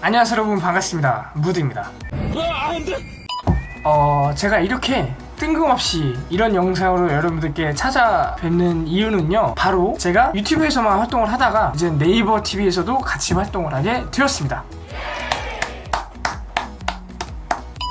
안녕하세요 여러분. 반갑습니다. 무드입니다. 어 제가 이렇게 뜬금없이 이런 영상으로 여러분들께 찾아뵙는 이유는요 바로 제가 유튜브에서만 활동을 하다가 이제 네이버 TV에서도 같이 활동을 하게 되었습니다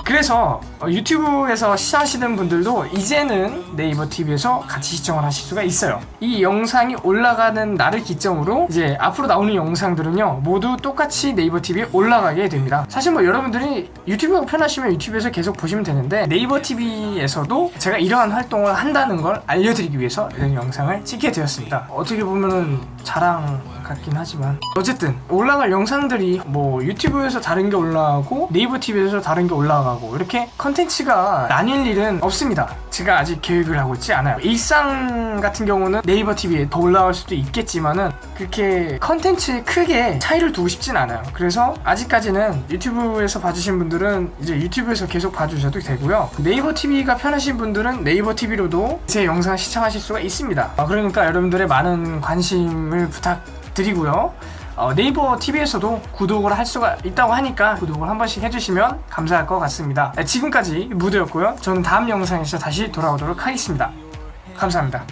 그래서 어, 유튜브에서 시청하시는 분들도 이제는 네이버 TV에서 같이 시청을 하실 수가 있어요. 이 영상이 올라가는 날을 기점으로 이제 앞으로 나오는 영상들은요 모두 똑같이 네이버 TV에 올라가게 됩니다. 사실 뭐 여러분들이 유튜브가 편하시면 유튜브에서 계속 보시면 되는데 네이버 TV에서도 제가 이러한 활동을 한다는 걸 알려드리기 위해서 이런 영상을 찍게 되었습니다. 어떻게 보면은 자랑 같긴 하지만 어쨌든 올라갈 영상들이 뭐 유튜브에서 다른 게 올라가고 네이버 TV에서 다른 게 올라가고 이렇게 컨텐츠가 나뉠 일은 없습니다. 제가 아직 계획을 하고 있지 않아요. 일상 같은 경우는 네이버 TV에 더 올라갈 수도 있겠지만은 그렇게 컨텐츠에 크게 차이를 두고 싶진 않아요. 그래서 아직까지는 유튜브에서 봐주신 분들은 이제 유튜브에서 계속 봐주셔도 되고요. 네이버 TV가 편하신 분들은 네이버 TV로도 제 영상을 시청하실 수가 있습니다. 아, 그러니까 여러분들의 많은 관심을 부탁 드리고요. 어, 네이버 TV에서도 구독을 할 수가 있다고 하니까 구독을 한 번씩 해주시면 감사할 것 같습니다. 네, 지금까지 무드였고요. 저는 다음 영상에서 다시 돌아오도록 하겠습니다. 감사합니다.